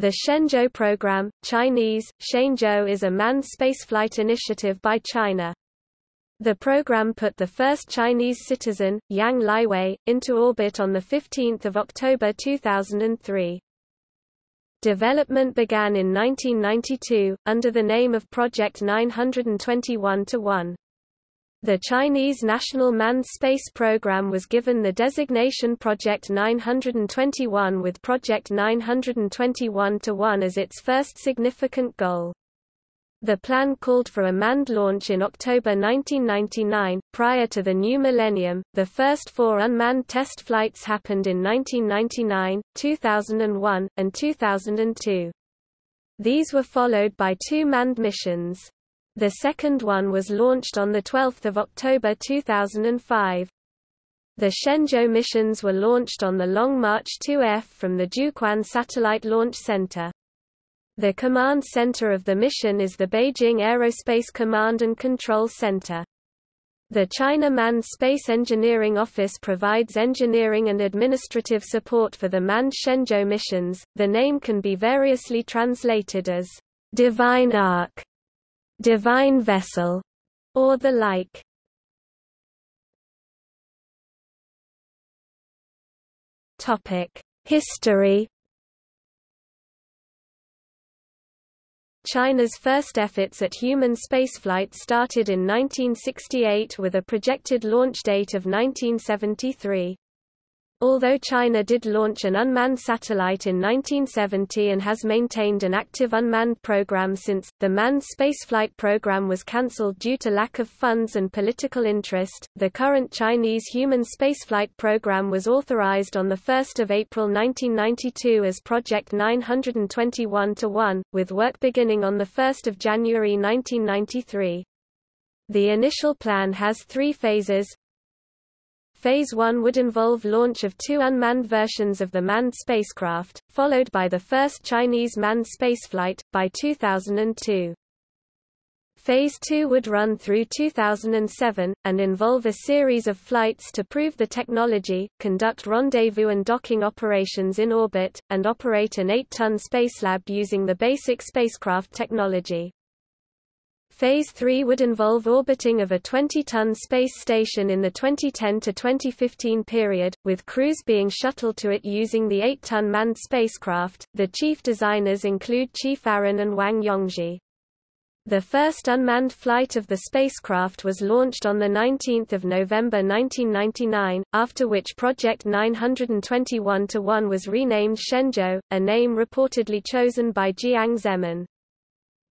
The Shenzhou program, Chinese, Shenzhou is a manned spaceflight initiative by China. The program put the first Chinese citizen, Yang Liwei, into orbit on 15 October 2003. Development began in 1992, under the name of Project 921-1. The Chinese National Manned Space Program was given the designation Project 921 with Project 921-1 as its first significant goal. The plan called for a manned launch in October 1999. Prior to the new millennium, the first four unmanned test flights happened in 1999, 2001, and 2002. These were followed by two manned missions. The second one was launched on 12 October 2005. The Shenzhou missions were launched on the Long March 2F from the Jiuquan Satellite Launch Center. The command center of the mission is the Beijing Aerospace Command and Control Center. The China Manned Space Engineering Office provides engineering and administrative support for the manned Shenzhou missions. The name can be variously translated as Divine Ark divine vessel, or the like. Topic: History. China's first efforts at human spaceflight started in 1968 with a projected launch date of 1973. Although China did launch an unmanned satellite in 1970 and has maintained an active unmanned program since, the manned spaceflight program was cancelled due to lack of funds and political interest. The current Chinese human spaceflight program was authorized on 1 April 1992 as Project 921-1, with work beginning on 1 January 1993. The initial plan has three phases, Phase 1 would involve launch of two unmanned versions of the manned spacecraft, followed by the first Chinese manned spaceflight, by 2002. Phase 2 would run through 2007, and involve a series of flights to prove the technology, conduct rendezvous and docking operations in orbit, and operate an 8-ton Spacelab using the basic spacecraft technology. Phase 3 would involve orbiting of a 20-ton space station in the 2010 to 2015 period, with crews being shuttled to it using the 8-ton manned spacecraft. The chief designers include Qi Faren and Wang Yongzhi. The first unmanned flight of the spacecraft was launched on 19 November 1999, after which Project 921-1 was renamed Shenzhou, a name reportedly chosen by Jiang Zemin.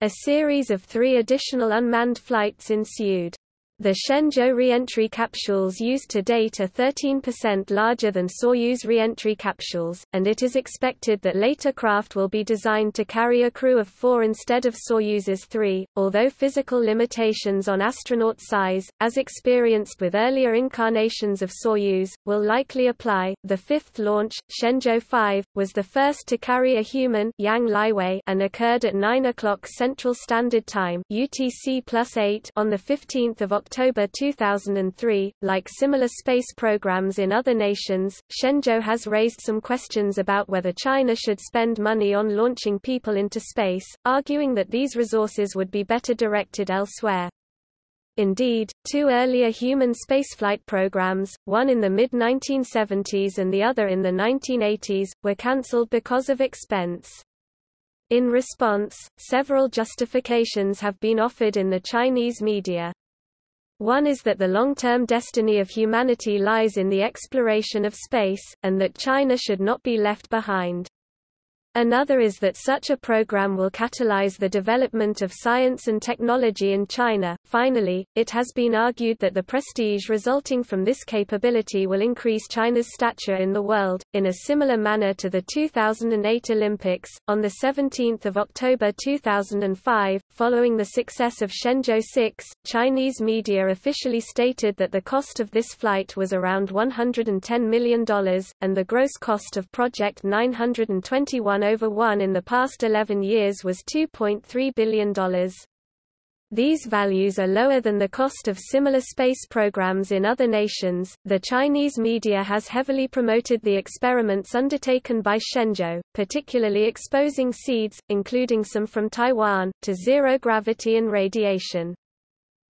A series of three additional unmanned flights ensued. The Shenzhou re-entry capsules used to date are 13% larger than Soyuz re-entry capsules, and it is expected that later craft will be designed to carry a crew of four instead of Soyuz's three, although physical limitations on astronaut size, as experienced with earlier incarnations of Soyuz, will likely apply. The fifth launch, Shenzhou 5, was the first to carry a human Yang Liwei and occurred at 9 o'clock Central Standard Time UTC plus 8 on 15 October October 2003. Like similar space programs in other nations, Shenzhou has raised some questions about whether China should spend money on launching people into space, arguing that these resources would be better directed elsewhere. Indeed, two earlier human spaceflight programs, one in the mid-1970s and the other in the 1980s, were cancelled because of expense. In response, several justifications have been offered in the Chinese media. One is that the long-term destiny of humanity lies in the exploration of space, and that China should not be left behind. Another is that such a program will catalyze the development of science and technology in China. Finally, it has been argued that the prestige resulting from this capability will increase China's stature in the world, in a similar manner to the 2008 Olympics. On 17 October 2005, following the success of Shenzhou 6, Chinese media officially stated that the cost of this flight was around $110 million, and the gross cost of Project 921 over 1 in the past 11 years was $2.3 billion. These values are lower than the cost of similar space programs in other nations. The Chinese media has heavily promoted the experiments undertaken by Shenzhou, particularly exposing seeds, including some from Taiwan, to zero gravity and radiation.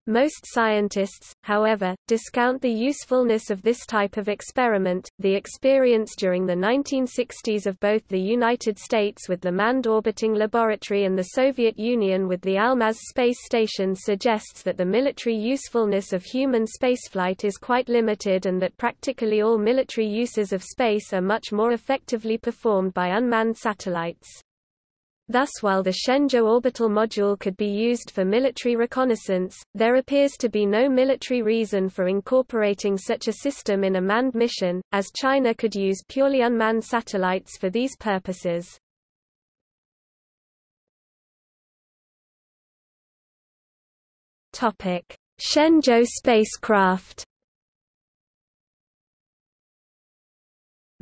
Most scientists, however, discount the usefulness of this type of experiment. The experience during the 1960s of both the United States with the Manned Orbiting Laboratory and the Soviet Union with the Almaz space station suggests that the military usefulness of human spaceflight is quite limited and that practically all military uses of space are much more effectively performed by unmanned satellites. Thus while the Shenzhou orbital module could be used for military reconnaissance, there appears to be no military reason for incorporating such a system in a manned mission, as China could use purely unmanned satellites for these purposes. Shenzhou spacecraft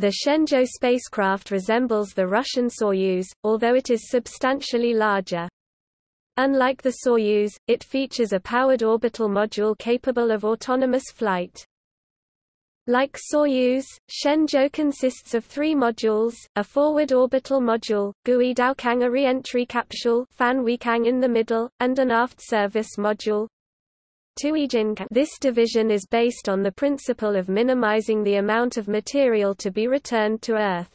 The Shenzhou spacecraft resembles the Russian Soyuz, although it is substantially larger. Unlike the Soyuz, it features a powered orbital module capable of autonomous flight. Like Soyuz, Shenzhou consists of three modules, a forward orbital module, Gui Daokang a re-entry capsule Fan Weikang in the middle, and an aft service module, this division is based on the principle of minimizing the amount of material to be returned to Earth.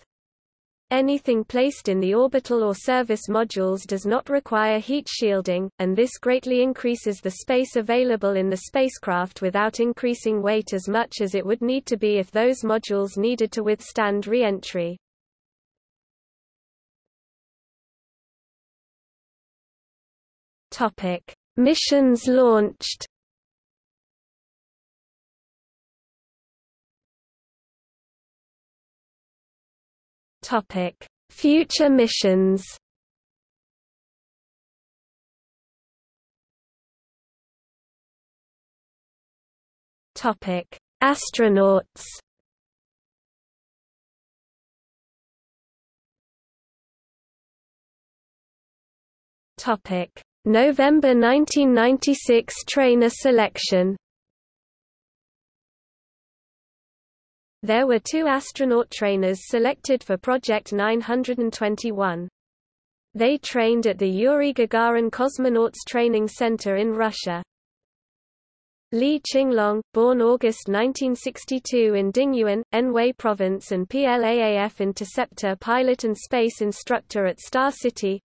Anything placed in the orbital or service modules does not require heat shielding, and this greatly increases the space available in the spacecraft without increasing weight as much as it would need to be if those modules needed to withstand re-entry. Missions launched Topic: Future missions. Topic: Astronauts. Topic: November 1996 trainer selection. There were two astronaut trainers selected for Project 921. They trained at the Yuri Gagarin Cosmonauts Training Center in Russia. Li Qinglong, born August 1962 in Dingyuan, Anhui Province and PLAAF interceptor pilot and space instructor at Star City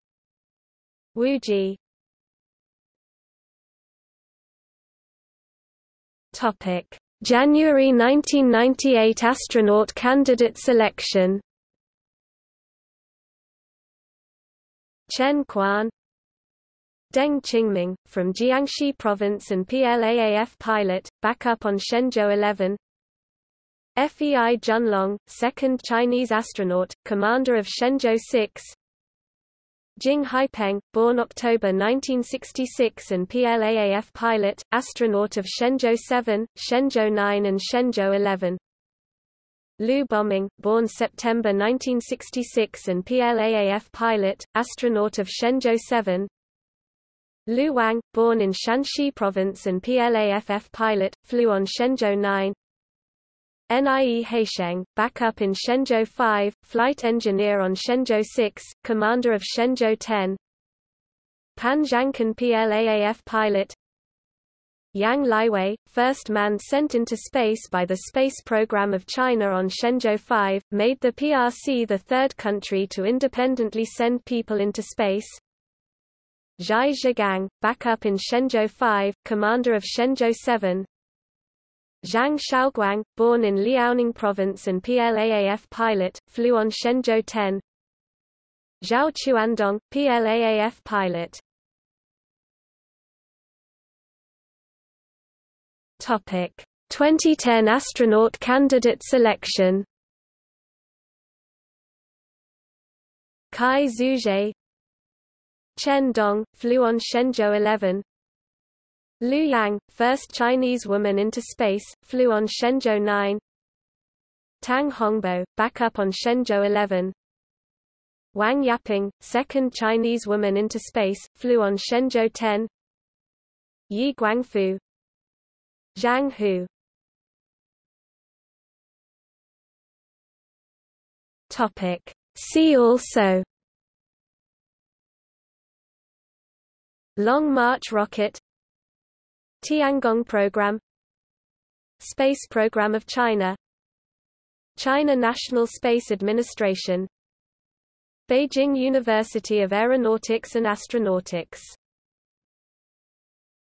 Wu Ji Topic January 1998 astronaut candidate selection. Chen Quan. Deng Qingming, from Jiangxi Province and PLAAF pilot, backup on Shenzhou 11 Fei Junlong, second Chinese astronaut, commander of Shenzhou 6 Jing Haipeng, born October 1966 and PLAAF pilot, astronaut of Shenzhou 7, Shenzhou 9 and Shenzhou 11. Liu Boming, born September 1966 and PLAAF pilot, astronaut of Shenzhou 7. Liu Wang, born in Shanxi Province and PLAAF pilot, flew on Shenzhou 9. Nie Haisheng, backup in Shenzhou 5, flight engineer on Shenzhou 6, commander of Shenzhou 10. Pan Zhangkan PLAAF pilot Yang Liwei, first man sent into space by the space program of China on Shenzhou 5, made the PRC the third country to independently send people into space. Zhai Zhigang, backup in Shenzhou 5, commander of Shenzhou 7. Zhang Xiaoguang, born in Liaoning Province and PLAAF pilot, flew on Shenzhou 10. Zhao Chuandong, PLAAF pilot. Topic: 2010 astronaut candidate selection. Cai Xuzhe Chen Dong, flew on Shenzhou 11 Lu Yang, first Chinese woman into space, flew on Shenzhou 9. Tang Hongbo, backup on Shenzhou 11. Wang Yaping, second Chinese woman into space, flew on Shenzhou 10. Ye Guangfu Zhang Hu Topic See also Long March rocket Tiangong program Space program of China China National Space Administration Beijing University of Aeronautics and Astronautics